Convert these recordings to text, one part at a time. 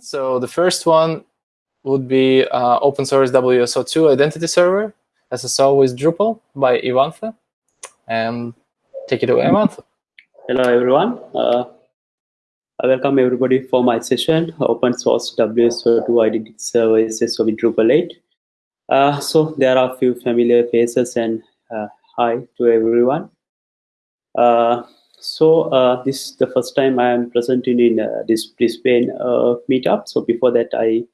So the first one would be uh, open source WSO2 identity server, SSO with Drupal by Ivanthe. And take it away, Ivanthe. Hello, everyone. Uh, welcome everybody for my session, open source WSO2 identity server SSO with Drupal 8. Uh, so there are a few familiar faces and uh, hi to everyone. Uh, so uh, this is the first time I am presenting in uh, this Brisbane uh, meetup. So before that, I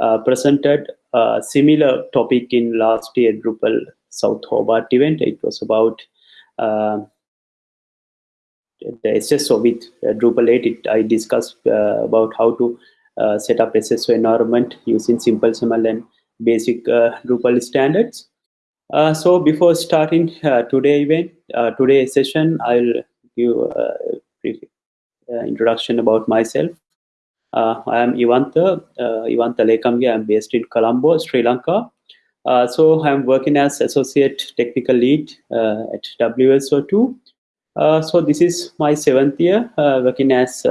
uh, presented a similar topic in last year Drupal South Hobart event. It was about uh, the SSO with uh, Drupal 8. It, I discussed about how to set up SSO environment using simple SAML and basic Drupal standards. so before starting today event, today session, I'll give a brief introduction about myself. Uh, I am Ivanthe, uh, Ivanthe Lekamge. I am based in Colombo, Sri Lanka. Uh, so I'm working as associate technical lead uh, at WSO2. Uh, so this is my seventh year uh, working as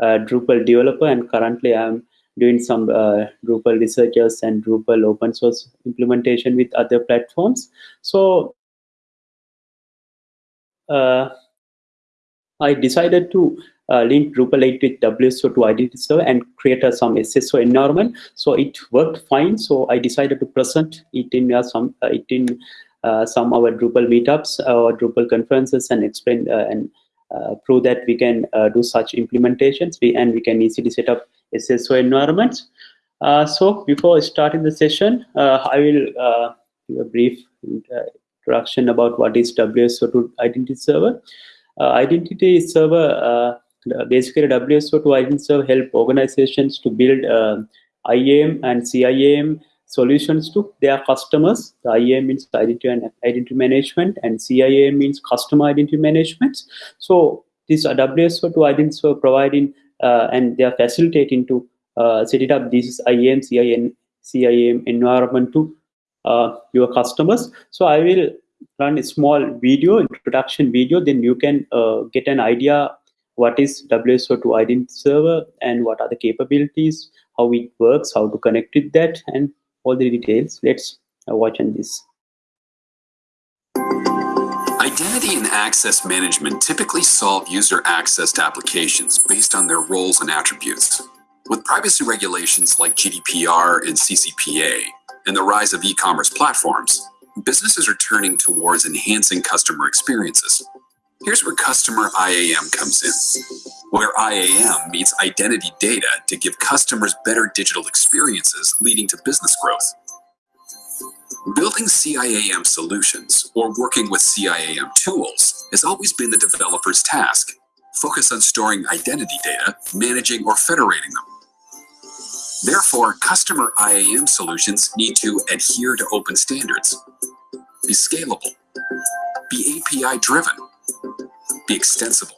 Drupal developer, and currently I'm doing some Drupal researchers and Drupal open source implementation with other platforms. So I decided to uh, link Drupal 8 with WSO2 identity server and create some SSO environment. So it worked fine. So I decided to present it in uh, some uh, it in uh, some our Drupal meetups or Drupal conferences and explain uh, and uh, prove that we can do such implementations we, and we can easily set up SSO environments. so before starting the session, I will give a brief introduction about what is WSO2 identity server. Uh, identity server uh, uh, basically WSO2 identity server help organizations to build IAM and CIAM solutions to their customers. The IAM means identity and identity management, and CIAM means customer identity management. So this WSO2 identity server providing uh, and they are facilitating to uh, set it up this IAM, CIAM, CIAM environment to uh, your customers. So I will run a small video, introduction video, then you can uh, get an idea what is WSO2 identity server and what are the capabilities, how it works, how to connect with that, and all the details. Let's uh, watch on this. Identity and access management typically solve user access to applications based on their roles and attributes. With privacy regulations like GDPR and CCPA, and the rise of e-commerce platforms, businesses are turning towards enhancing customer experiences. Here's where customer IAM comes in, where IAM meets identity data to give customers better digital experiences leading to business growth. Building CIAM solutions or working with CIAM tools has always been the developer's task. Focus on storing identity data, managing or federating them. Therefore, customer IAM solutions need to adhere to open standards, be scalable, be API driven, be extensible.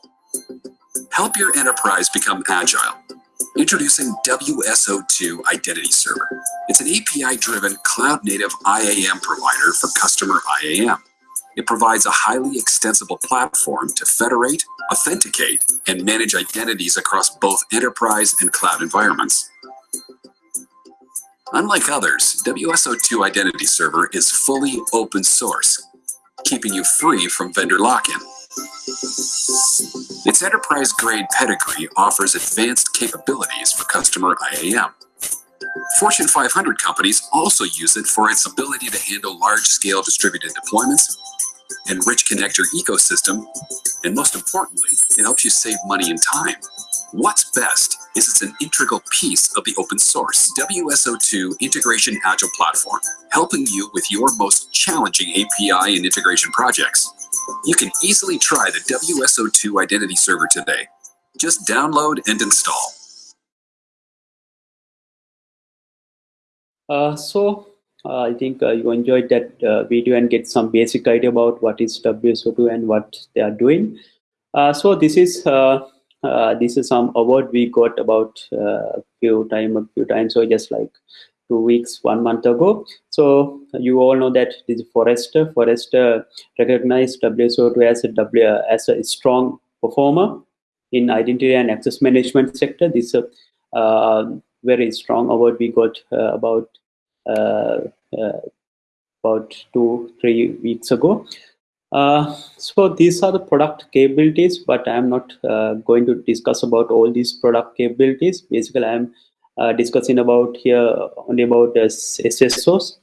Help your enterprise become agile. Introducing WSO2 Identity Server. It's an API-driven cloud-native IAM provider for customer IAM. It provides a highly extensible platform to federate, authenticate, and manage identities across both enterprise and cloud environments. Unlike others, WSO2 Identity Server is fully open source, keeping you free from vendor lock-in. Its enterprise-grade pedigree offers advanced capabilities for customer IAM. Fortune 500 companies also use it for its ability to handle large-scale distributed deployments, enrich connector ecosystem, and most importantly, it helps you save money and time. What's best is it's an integral piece of the open source WSO2 Integration Agile platform, helping you with your most challenging API and integration projects. You can easily try the WSO2 Identity Server today. Just download and install. Uh, so, uh, I think uh, you enjoyed that uh, video and get some basic idea about what is WSO2 and what they are doing. Uh, so this is uh, uh, this is some award we got about uh, a few time a few times so just like two weeks one month ago so you all know that this Forrester Forrester recognized wso2 as a w as a strong performer in identity and access management sector this uh, uh, very strong award we got uh, about uh, uh, about two three weeks ago. So these are the product capabilities, but I'm not going to discuss about all these product capabilities. Basically, I'm discussing about here only about the SSOs.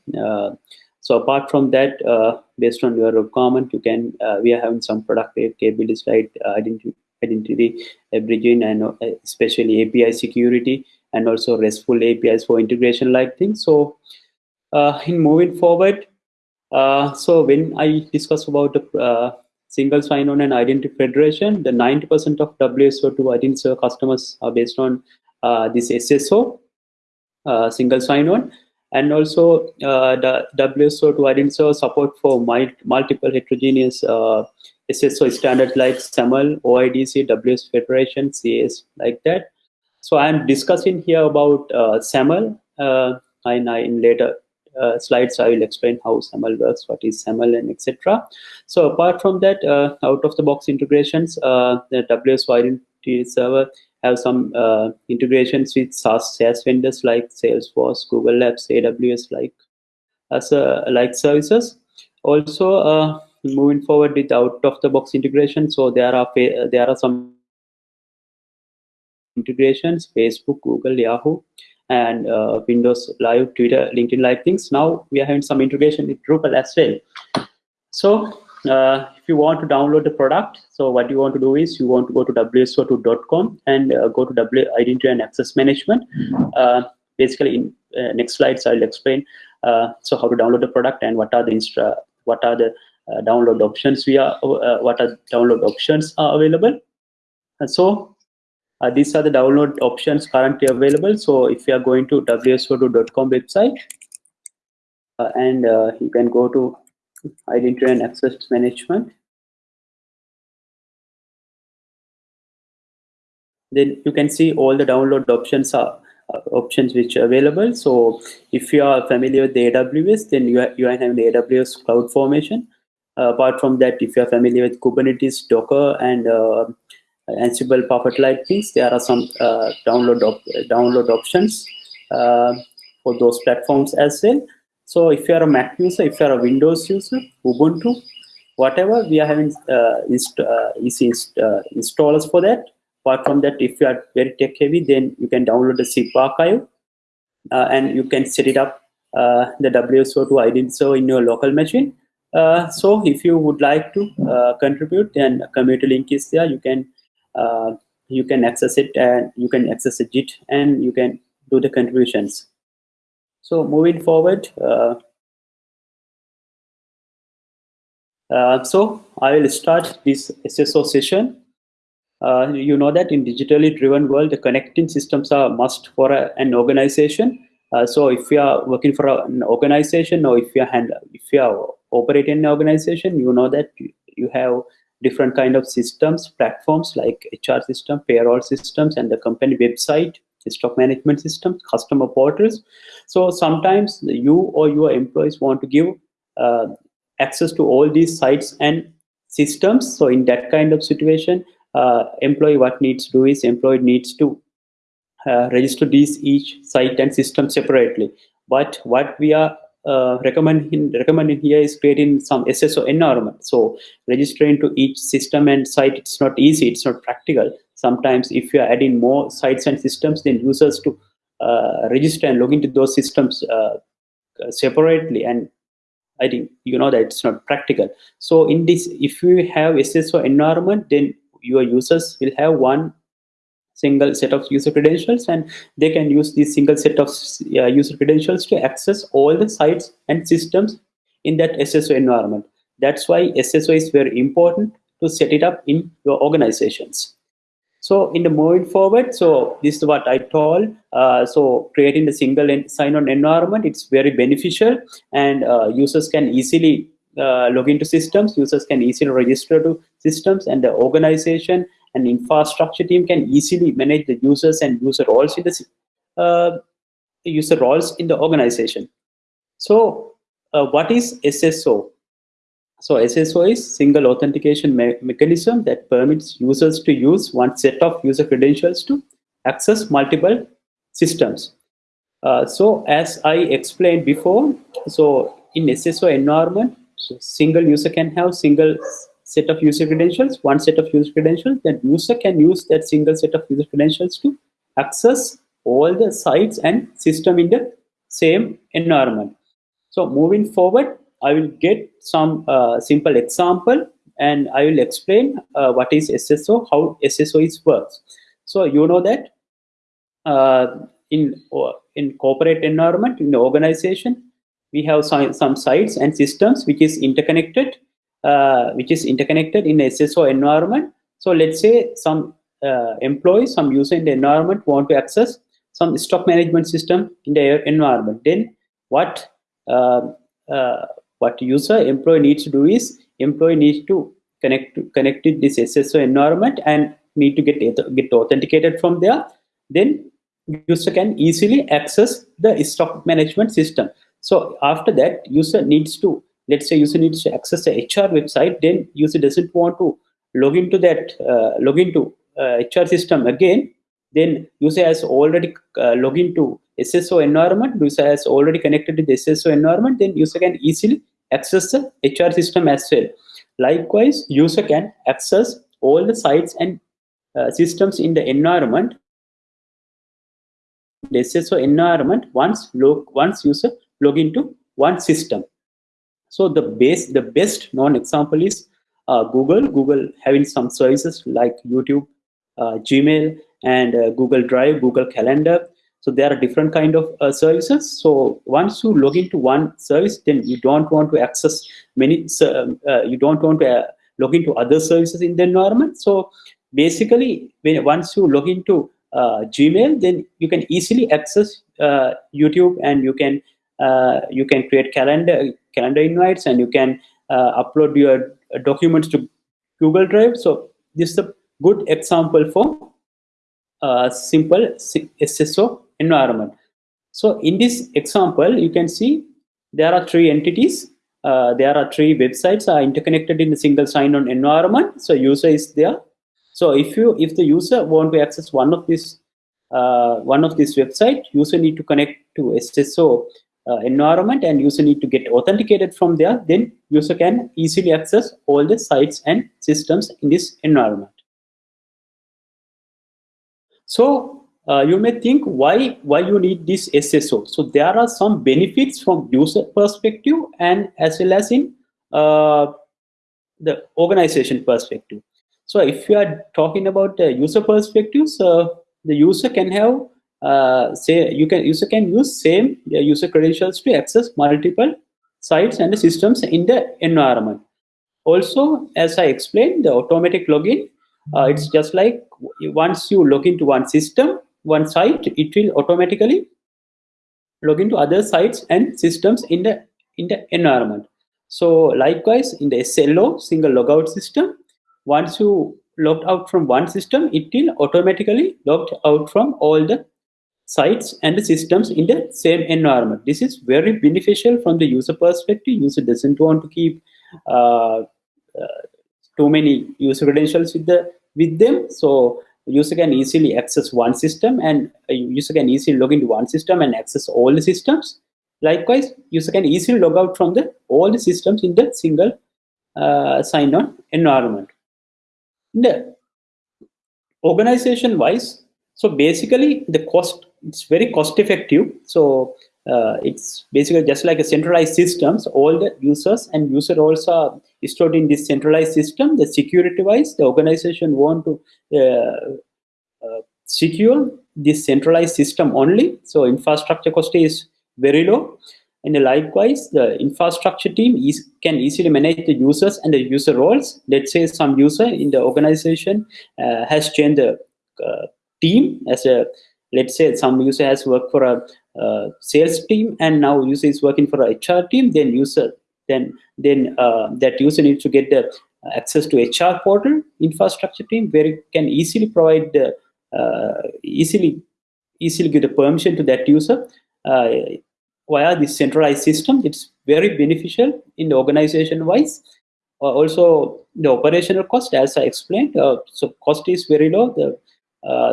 So apart from that, uh, based on your requirement, you can uh, we are having some product capabilities like uh, identity, identity bridging and uh, especially API security and also RESTful APIs for integration like things. So uh, in moving forward, uh, so when I discuss about the single sign-on and identity federation, the 90% of WSO2 identity customers are based on this SSO, single sign-on and also uh, the WSO2 identity support for multiple heterogeneous uh, SSO standards like SAML, OIDC, WS Federation, CS, like that. So I'm discussing here about uh, SAML, uh, and I, in later uh, slides I will explain how SAML works, what is SAML, and etc. So apart from that, uh, out of the box integrations, uh, the WSO identity server have some uh, integrations with SaaS, SaaS vendors like Salesforce, Google Apps, AWS like as uh, like services. Also, moving forward with out of the box integration, so there are there are some integrations: Facebook, Google, Yahoo, and uh, Windows Live, Twitter, LinkedIn Live things. Now we are having some integration with Drupal as well. So uh, if you want to download the product, so what you want to do is you want to go to wso2.com and uh, go to W Identity and Access Management. Uh, basically, in uh, next slides, I'll explain uh, so how to download the product and what are the insta what are the uh, download options we are what are download options are available. And so these are the download options currently available. So if you are going to wso2.com website and you can go to identity and access management. Then you can see all the download options are uh, options which are available. So if you are familiar with the AWS, then you, are, you are having the AWS Cloud Formation. Uh, apart from that, if you are familiar with Kubernetes, Docker, and uh, Ansible, Puppet like things, there are some uh, download op download options uh, for those platforms as well. So if you are a Mac user, if you are a Windows user, Ubuntu, whatever, we are having uh, inst uh, easy inst uh, installers for that. Apart from that, if you are very tech heavy, then you can download the zip archive uh, and you can set it up uh, the WSO2 identity in your local machine. Uh, so if you would like to contribute, then community link is there. You can you can access it and you can access it and you can do the contributions. So moving forward, uh, uh, so I will start this SSO session. Uh, you know that in digitally driven world, the connecting systems are must for a, an organization. Uh, so if you are working for a, an organization or if you are if you are operating an organization, you know that you have different kind of systems, platforms like HR system, payroll systems, and the company website, stock management systems, customer portals. So sometimes you or your employees want to give uh, access to all these sites and systems. So in that kind of situation, uh, employee what needs to do is employee needs to uh, register these each site and system separately. But what we are uh, recommending recommending here is creating some SSO environment. So registering to each system and site, it's not easy, it's not practical sometimes if you are adding more sites and systems then users to uh, register and log into those systems uh, separately and I think you know that it's not practical. So in this, if you have SSO environment, then your users will have one single set of user credentials and they can use this single set of uh, user credentials to access all the sites and systems in that SSO environment. That's why SSO is very important to set it up in your organizations. So in the moving forward, so this is what I told. Uh, so creating the single sign-on environment, it's very beneficial and uh, users can easily uh, log into systems, users can easily register to systems and the organization and infrastructure team can easily manage the users and user roles in the uh, user roles in the organization. So uh, what is SSO? So SSO is single authentication me mechanism that permits users to use one set of user credentials to access multiple systems. Uh, so as I explained before, so in SSO environment, so single user can have single set of user credentials, one set of user credentials, then user can use that single set of user credentials to access all the sites and system in the same environment. So moving forward, I will get some uh, simple example and I will explain uh, what is SSO, how SSO is works. So you know that uh, in uh, in corporate environment, in the organization, we have some, some sites and systems which is interconnected, uh, which is interconnected in SSO environment. So let's say some uh, some user in the environment want to access some stock management system in their environment. Then what uh, uh, what user employee needs to do is employee needs to connect to connect to this SSO environment and need to get get authenticated from there. Then user can easily access the stock management system. So after that, user needs to let's say user needs to access the HR website. Then user doesn't want to log into that uh, log into uh, HR system again then user has already uh, logged into SSO environment, user has already connected to the SSO environment, then user can easily access the HR system as well. Likewise, user can access all the sites and uh, systems in the environment, the SSO environment once log once user log into one system. So the base, the best known example is uh, Google. Google having some services like YouTube, uh, Gmail, and uh, Google Drive, Google Calendar. So there are different kind of uh, services. So once you log into one service, then you don't want to access many. Uh, you don't want to log into other services in the environment. So basically, when once you log into uh, Gmail, then you can easily access uh, YouTube and you can uh, you can create calendar calendar invites and you can upload your documents to Google Drive. So this is a good example for uh, simple SSO environment. So in this example, you can see there are three entities. Uh, there are three websites are interconnected in a single sign-on environment. So user is there. So if you if the user want to access one of this uh, one of this website, user need to connect to SSO uh, environment and user need to get authenticated from there. Then user can easily access all the sites and systems in this environment. So uh, you may think why why you need this SSO. So there are some benefits from user perspective and as well as in uh, the organization perspective. So if you are talking about the user perspective, so the user can have uh, say you can user can use same user credentials to access multiple sites and systems in the environment. Also, as I explained, the automatic login uh, it's just like once you log into one system, one site, it will automatically log into other sites and systems in the in the environment. So likewise, in the SLO, single logout system, once you logged out from one system, it will automatically logged out from all the sites and the systems in the same environment. This is very beneficial from the user perspective. User doesn't want to keep uh, uh, too many user credentials with the with them so user can easily access one system and user can easily log into one system and access all the systems likewise user can easily log out from the all the systems in the single uh, sign-on environment the organization wise so basically the cost it's very cost effective. So uh, it's basically just like a centralized systems. All the users and user roles are stored in this centralized system. The security wise the organization want to uh, uh, secure this centralized system only. So infrastructure cost is very low. And likewise the infrastructure team is can easily manage the users and the user roles. Let's say some user in the organization uh, has changed the uh, team as a let's say some user has worked for a uh, sales team and now user is working for a HR team, then user then then uh, that user needs to get the access to HR portal infrastructure team where it can easily provide the uh, easily easily give the permission to that user uh, via this centralized system. It's very beneficial in the organization wise. Uh, also, the operational cost, as I explained, uh, so cost is very low. The uh,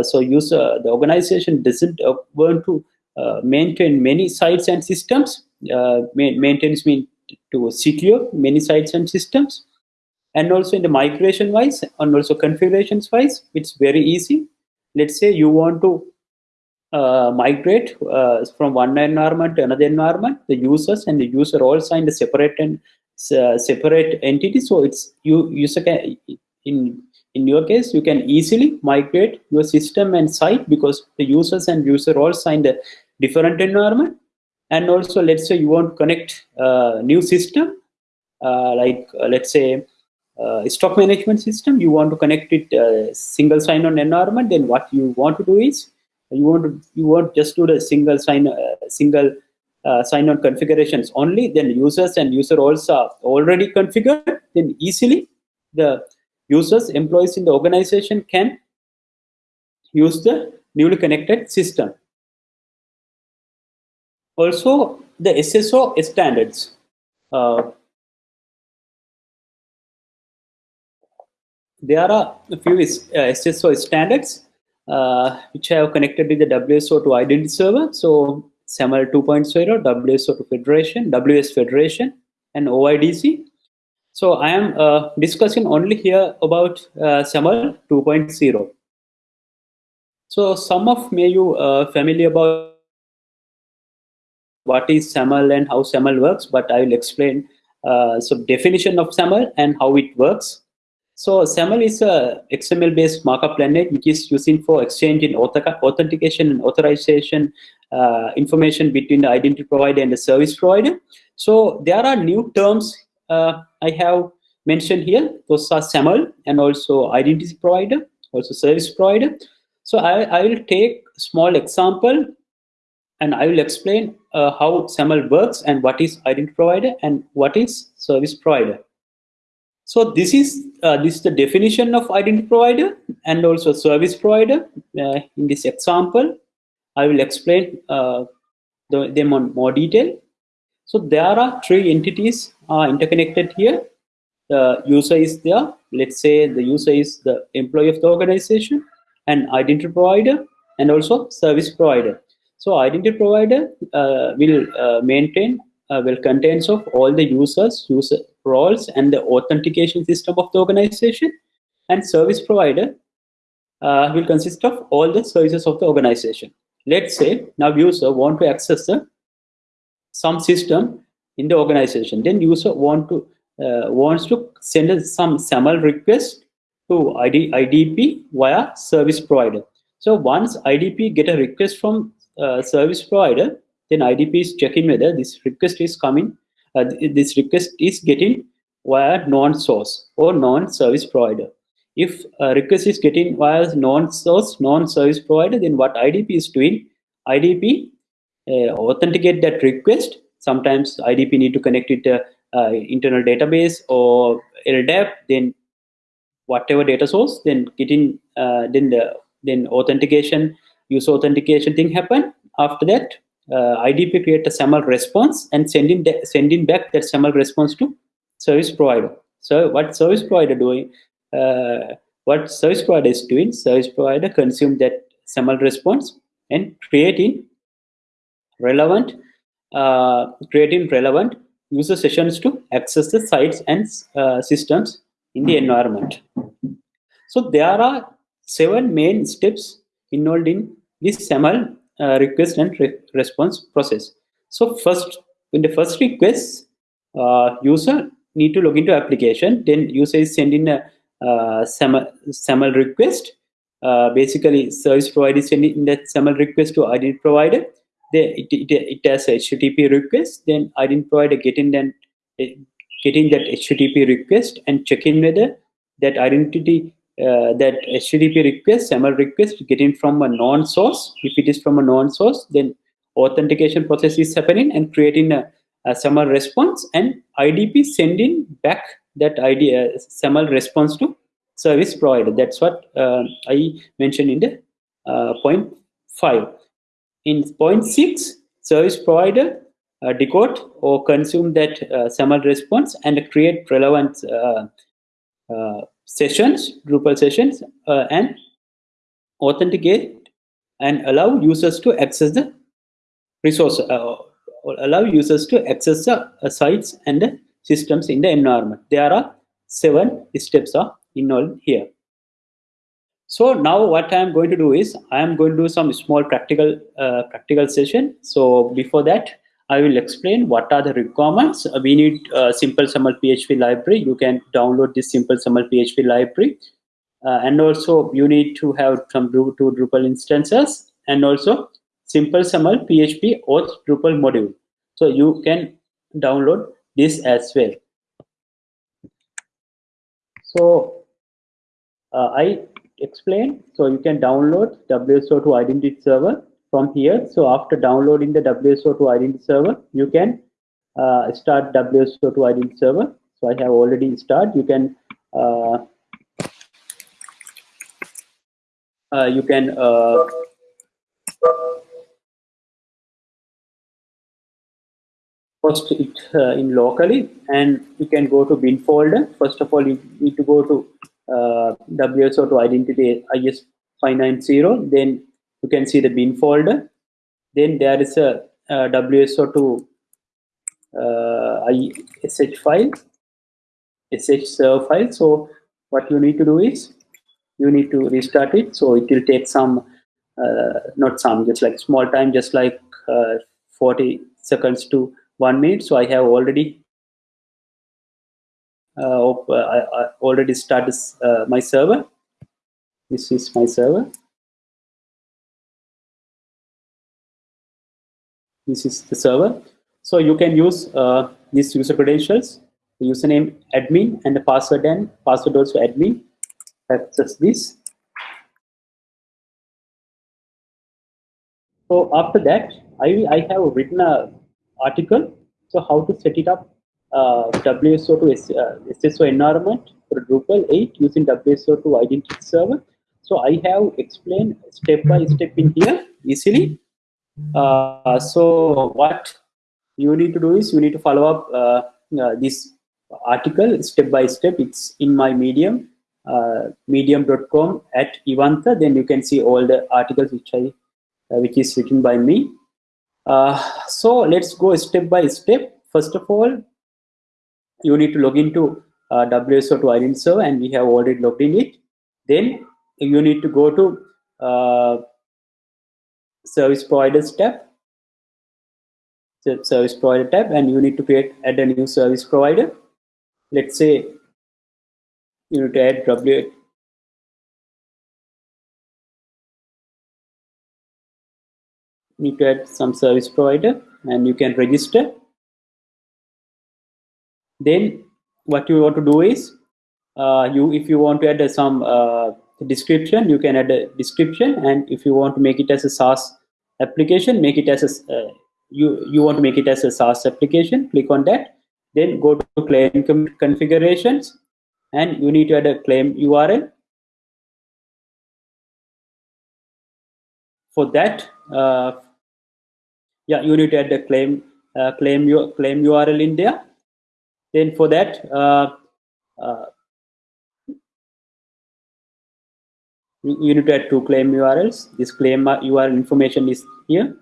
so user the organization doesn't uh, want to uh, maintain many sites and systems. Uh, maintenance mean to secure many sites and systems, and also in the migration wise and also configurations wise, it's very easy. Let's say you want to uh, migrate uh, from one environment to another environment, the users and the user all signed a separate and uh, separate entity. So it's you user can in in your case you can easily migrate your system and site because the users and user all signed a different environment. And also, let's say you want to connect a new system, uh, like uh, let's say uh, stock management system. You want to connect it uh, single sign-on environment. Then what you want to do is you want to you want just do the single sign uh, single uh, sign-on configurations only. Then users and user are already configured. Then easily the users employees in the organization can use the newly connected system. Also, the SSO standards. Uh, there are a few uh, SSO standards uh, which have connected with the WSO2 identity server. So SAML 2.0, WSO2 Federation, WS Federation, and OIDC. So I am uh, discussing only here about uh, SAML 2.0. So some of may you uh, familiar about what is SAML and how SAML works, but I will explain uh, some definition of SAML and how it works. So SAML is a XML-based markup language which is using for exchange exchanging authentication and authorization uh, information between the identity provider and the service provider. So there are new terms I have mentioned here. Those are SAML and also identity provider, also service provider. So I, I will take a small example and I will explain uh, how SAML works and what is identity provider and what is service provider. So this is uh, this is the definition of identity provider and also service provider. Uh, in this example, I will explain uh, the, them on more detail. So there are three entities are interconnected here. The user is there. Let's say the user is the employee of the organization and identity provider and also service provider. So identity provider uh, will uh, maintain, uh, will contains of all the users, user roles and the authentication system of the organization and service provider uh, will consist of all the services of the organization. Let's say now user want to access the, some system in the organization. Then user want to uh, wants to send some SAML request to ID, IDP via service provider. So once IDP get a request from uh, service provider, then IDP is checking whether this request is coming, uh, this request is getting via non-source or non-service provider. If a request is getting via non-source, non-service provider, then what IDP is doing, IDP uh, authenticate that request. Sometimes IDP need to connect it to uh, internal database or LDAP, then whatever data source, then getting uh, then the then authentication user authentication thing happen. After that, uh, IDP create a SAML response and sending sending back that SAML response to service provider. So what service provider doing? Uh, what service provider is doing? Service provider consume that SAML response and creating relevant creating relevant user sessions to access the sites and uh, systems in the environment. So there are seven main steps involved in this SAML uh, request and re response process. So first, in the first request, uh, user need to log into application. Then user is sending a uh, SAML, SAML request. Uh, basically, service provider is sending that SAML request to identity provider. It, it, it has a HTTP request. Then i identity provider getting then getting that HTTP request and checking whether that identity uh, that HTTP request, SAML request getting from a non-source. If it is from a non-source, then authentication process is happening and creating a, a response and IDP sending back that ID, uh, SAML response to service provider. That's what uh, I mentioned in the uh, point five. In point six, service provider uh, decode or consume that uh, SAML response and create relevant uh, uh, sessions, Drupal sessions, uh, and authenticate and allow users to access the resource, allow users to access the sites and the systems in the environment. There are seven steps are involved here. So now what I am going to do is I am going to do some small practical uh, practical session. So before that, I will explain what are the requirements. Uh, we need uh, simple SAML PHP library. You can download this simple SAML PHP library. Uh, and also you need to have some two Drupal instances and also simple SAML PHP auth Drupal module. So you can download this as well. So uh, I explain. So you can download WSO2 identity server from here. So after downloading the WSO2 identity server, you can uh, start WSO2 identity server. So I have already started. You can uh, uh, you can uh, host it uh, in locally and you can go to bin folder. First of all, you need to go to uh, WSO2 identity IS 590. Then you can see the bin folder. Then there is a, a WSO2 uh, SH file, SH server file. So what you need to do is you need to restart it. So it will take some, uh, not some, just like small time, just like uh, 40 seconds to one minute. So I have already uh, uh, I, I, already started uh, my server. This is my server. This is the server. So you can use these user credentials, the username admin and the password and password also admin. Access this. So after that, I, I have written a article. So how to set it up uh, WSO2 uh, SSO environment for Drupal 8 using WSO2 identity server. So I have explained step by step in here easily. Uh, so what you need to do is you need to follow up uh, uh, this article step by step. It's in my Medium, uh, medium.com at Ivanta. Then you can see all the articles which I which is written by me. so let's go step by step. First of all, you need to log into uh, WSO2 identity server and we have already logged in it. Then you need to go to uh, service providers tab, service provider tab, and you need to create add a new service provider. Let's say you need to add W. Need to add some service provider, and you can register then what you want to do is uh, you if you want to add some uh, description you can add a description. And if you want to make it as a SaaS application make it as a uh, you you want to make it as a SaaS application click on that. Then go to claim configurations. And you need to add a claim URL for that uh, yeah you need to add a claim uh, claim your claim URL in there then for that uh, uh, you need to add two claim urls this claim url information is here.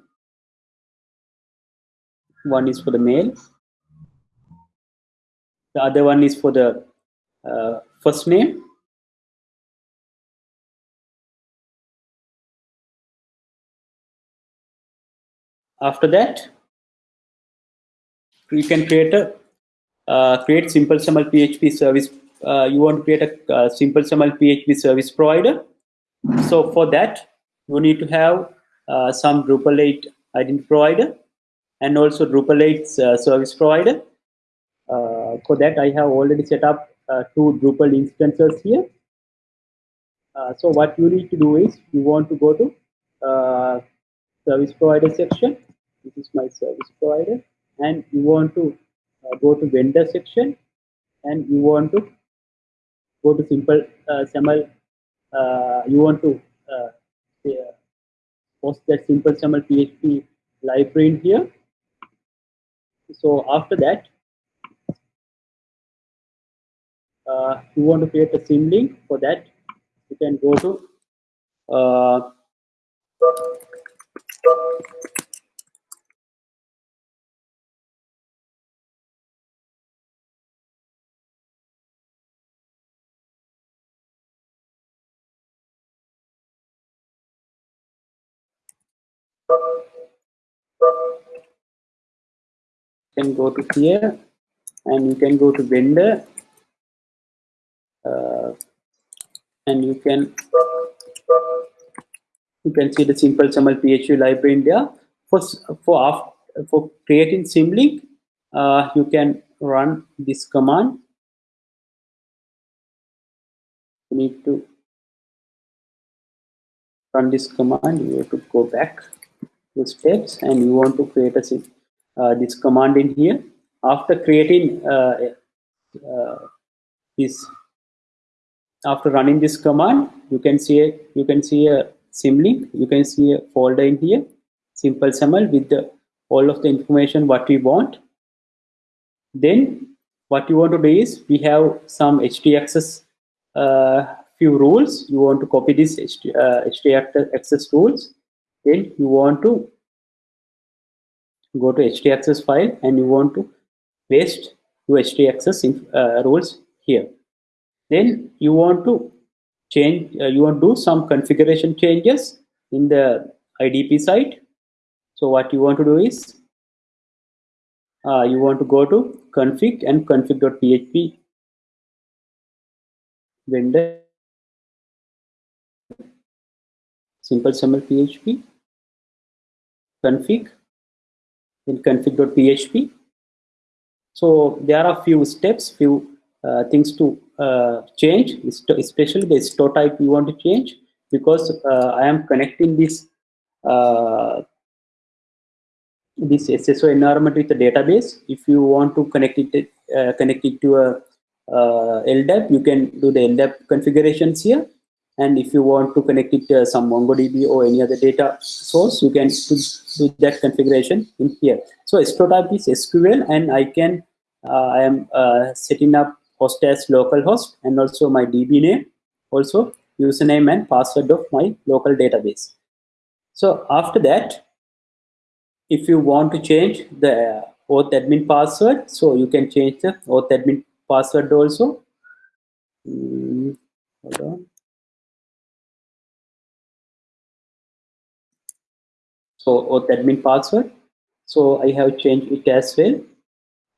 One is for the mail. The other one is for the uh, first name. After that you can create a uh, create simple SAML PHP service. Uh, you want to create a uh, simple SAML PHP service provider. So for that, you need to have uh, some Drupal 8 identity provider and also Drupal 8 uh, service provider. For that, I have already set up two Drupal instances here. so what you need to do is you want to go to service provider section. This is my service provider, and you want to go to vendor section and you want to go to simple uh, SAML, uh, you want to uh, uh, post that simple SAML PHP library in here. So after that, uh, you want to create a symlink for that, you can go to uh, can go to here and you can go to vendor uh, and you can you can see the simple SAML PHP library in there. For for for creating symlink, uh, you can run this command. You need to run this command. You have to go back to steps, and you want to create a uh, this command in here. After creating uh, uh, this, after running this command, you can see a, you can see a symlink. You can see a folder in here, simple SAML with the, all of the information what we want. Then what you want to do is we have some htaccess uh, few rules. You want to copy this HT, uh, rules. Then you want to go to htaccess file and you want to paste your htaccess uh, rules here. Then you want to change, uh, you want to do some configuration changes in the IDP side. So what you want to do is uh, you want to go to config and config.php vendor simple SAML PHP config in config.php. So there are few steps, few uh, things to uh, change, especially the store type you want to change because uh, I am connecting this uh, this SSO environment with the database. If you want to connect it uh, connect it to a uh, LDAP, you can do the LDAP configurations here. And if you want to connect it to some MongoDB or any other data source, you can do that configuration in here. So type is SQL, and I can uh, I am uh, setting up host as localhost and also my DB name, also username and password of my local database. So after that, if you want to change the auth admin password, so you can change the auth admin password also. Mm, hold on. So auth admin password. So I have changed it as well.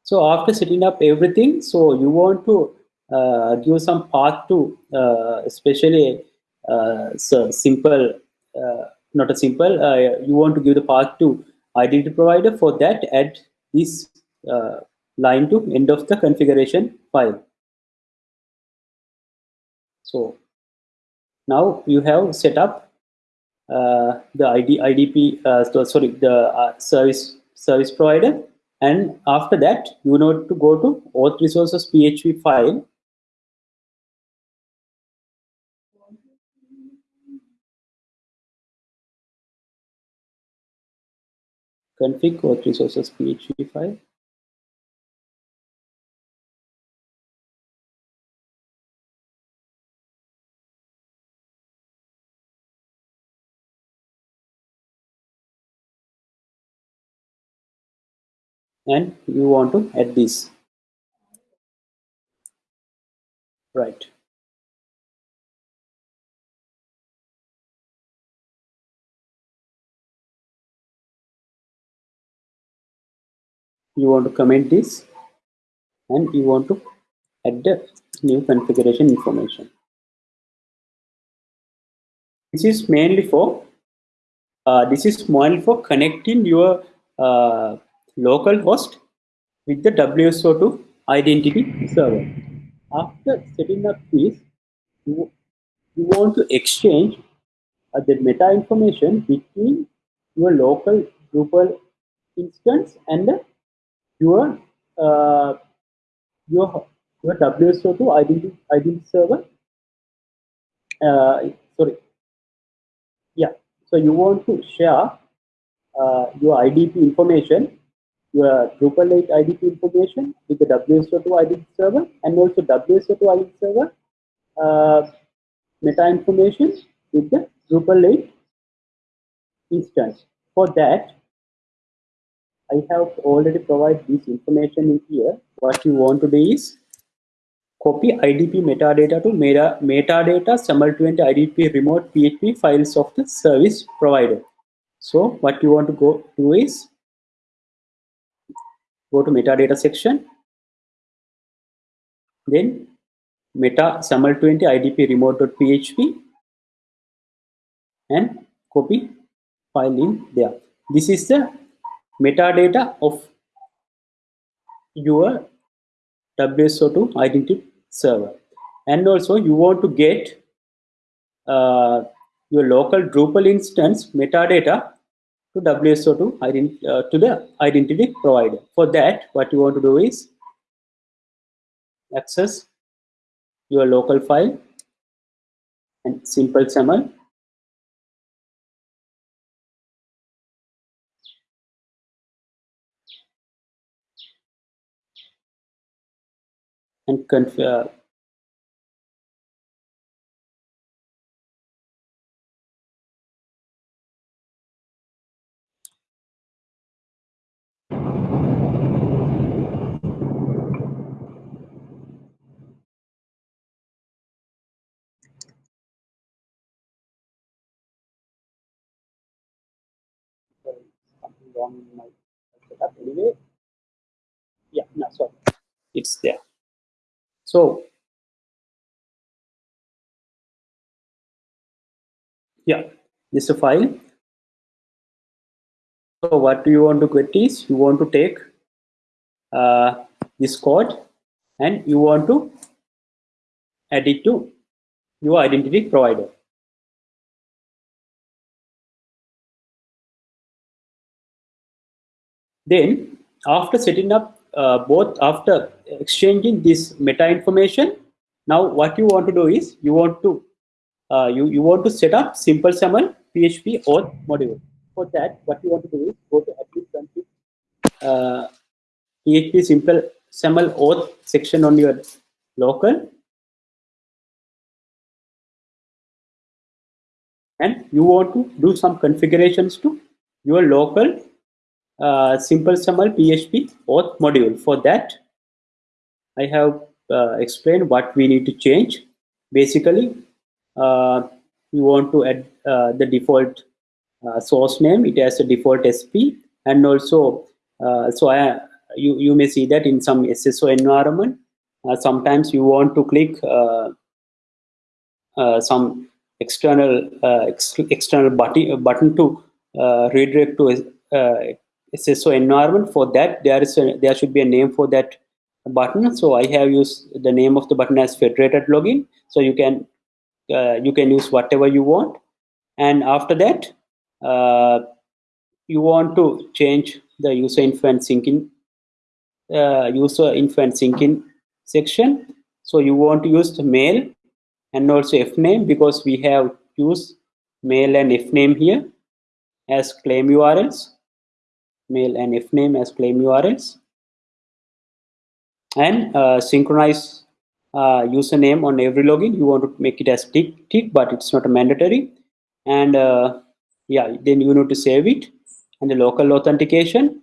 So after setting up everything, so you want to uh, give some path to, uh, especially uh, so simple, uh, not a simple, uh, you want to give the path to identity provider. For that, add this uh, line to end of the configuration file. So now you have set up uh, the ID, IDP, uh, sorry, the uh, service service provider, and after that you need to go to auth resources PHP file. Config auth resources PHP file. And you want to add this. Right. You want to comment this and you want to add the new configuration information. This is mainly for uh, this is mainly for connecting your uh, local host with the WSO2 identity server. After setting up this, you, you want to exchange uh, the meta information between your local Drupal instance and your uh, your your WSO2 identity identity server. Uh, sorry, yeah. So you want to share uh, your IDP information your Drupal 8 IDP information with the WSO2 IDP server and also WSO2 IDP server uh, meta information with the Drupal 8 instance. For that, I have already provided this information in here. What you want to do is copy IDP metadata to meta, metadata SAML 20 IDP remote PHP files of the service provider. So what you want to go do is go to metadata section, then meta SAML 20 IDP remote.php and copy file in there. This is the metadata of your WSO2 identity server. And also you want to get uh, your local Drupal instance metadata to WSO2 ident uh, to the identity provider. For that, what you want to do is access your local file and simple SAML and configure something wrong in my setup anyway. Yeah, no, sorry, it's there. So, yeah, this is a file. So what do you want to get is you want to take uh, this code and you want to add it to your identity provider. Then after setting up uh, both after exchanging this meta information, now what you want to do is you want to uh, you, you want to set up simple SAML PHP auth module. For that, what you want to do is go to admin config uh, PHP simple SAML auth section on your local and you want to do some configurations to your local uh, simple SAML PHP auth module. For that, I have uh, explained what we need to change. Basically, uh, you want to add uh, the default uh, source name. It has a default SP, and also, uh, so I, you you may see that in some SSO environment, sometimes you want to click some external ex external button button to redirect to SSO environment. For that, there is a, there should be a name for that button. So I have used the name of the button as federated login. So you can uh, you can use whatever you want. And after that, uh, you want to change the user influence syncing uh, user influence syncing section. So you want to use the mail and also fname because we have used mail and fname here as claim URLs mail and fname as claim URLs and uh, synchronize uh, username on every login. You want to make it as tick tick but it's not mandatory. And uh, yeah then you need to save it. And the local authentication.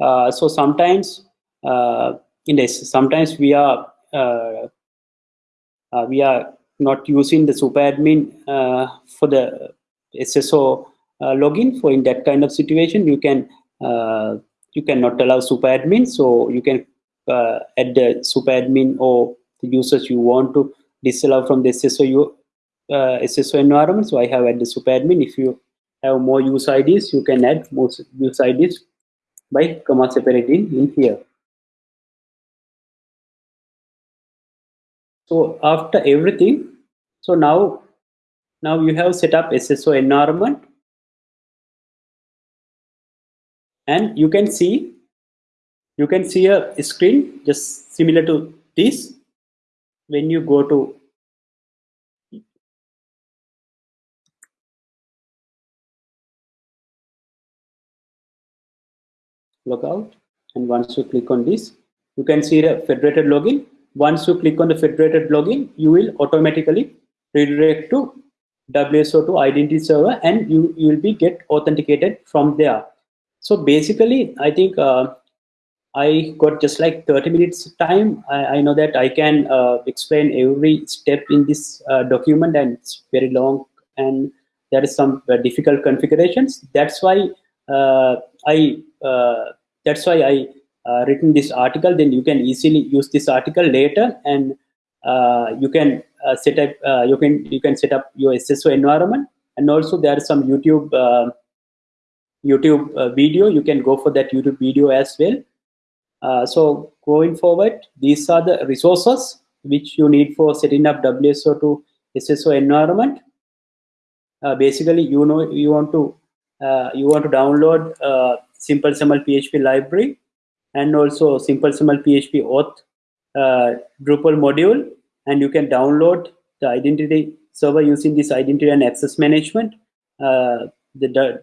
Uh, so sometimes uh, in this sometimes we are uh, we are not using the super admin for the SSO login. For in that kind of situation you can you cannot allow super admin so you can uh, add the super admin or the users you want to disallow from the SSO, uh, SSO environment. So I have added the super admin. If you have more user IDs you can add more user IDs by comma separating in here. So after everything so now now you have set up SSO environment and you can see you can see a screen just similar to this when you go to logout and once you click on this you can see the federated login once you click on the federated login you will automatically redirect to WSO2 identity server and you, you will be get authenticated from there. So basically, I think uh, I got just like 30 minutes time. I, I know that I can uh, explain every step in this uh, document and it's very long and there is some uh, difficult configurations. That's why uh, I uh, that's why I written this article. Then you can easily use this article later and you can set up you can you can set up your SSO environment and also there are some YouTube YouTube uh, video. You can go for that YouTube video as well. Uh, so going forward, these are the resources which you need for setting up WSO2 SSO environment. Uh, basically, you know you want to uh, you want to download uh, Simple SAML PHP library and also Simple PHP auth uh, Drupal module, and you can download the identity server using this identity and access management. The,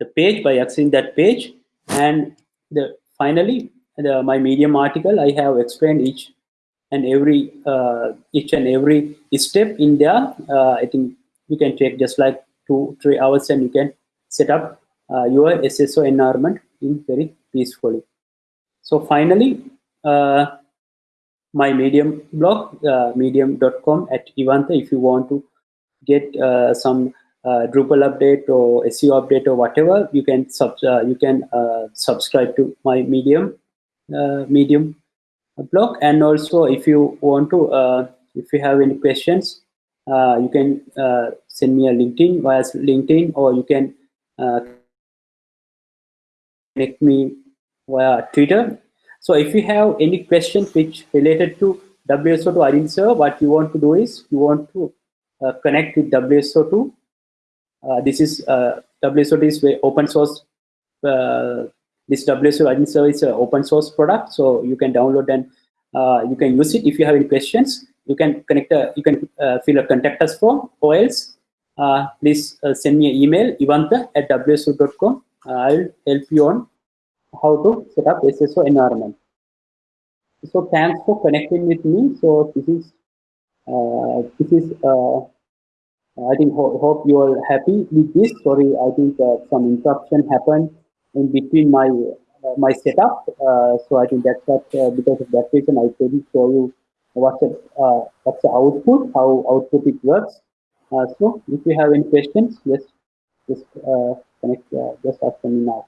the page by accessing that page. And the finally the, my medium article i have explained each and every uh, each and every step in there. Uh, i think you can take just like two three hours and you can set up uh, your sso environment in very peacefully. So finally uh, my medium blog uh, medium.com at Ivanta if you want to get uh, some uh, Drupal update or SEO update or whatever, you can sub uh, you can uh, subscribe to my Medium uh, Medium blog. And also, if you want to, uh, if you have any questions, uh, you can send me a LinkedIn via LinkedIn, or you can connect me via Twitter. So, if you have any questions which related to WSO2 identity server, what you want to do is you want to connect with WSO2 uh, this is uh, WSO2 is open source. Uh, this WSO service is an open source product, so you can download and you can use it. If you have any questions, you can connect. A, you can fill a contact us form, or else please send me an email ivanta at wso.com. I'll help you on how to set up SSO environment. So thanks for connecting with me. So this is uh, this is uh, I think ho hope you are happy with this. Sorry, I think uh, some interruption happened in between my uh, my setup. Uh, so I think that's that uh, because of that reason I couldn't show you what's the uh, what's the output, how output it works. Uh, so if you have any questions, just just connect, just ask me now.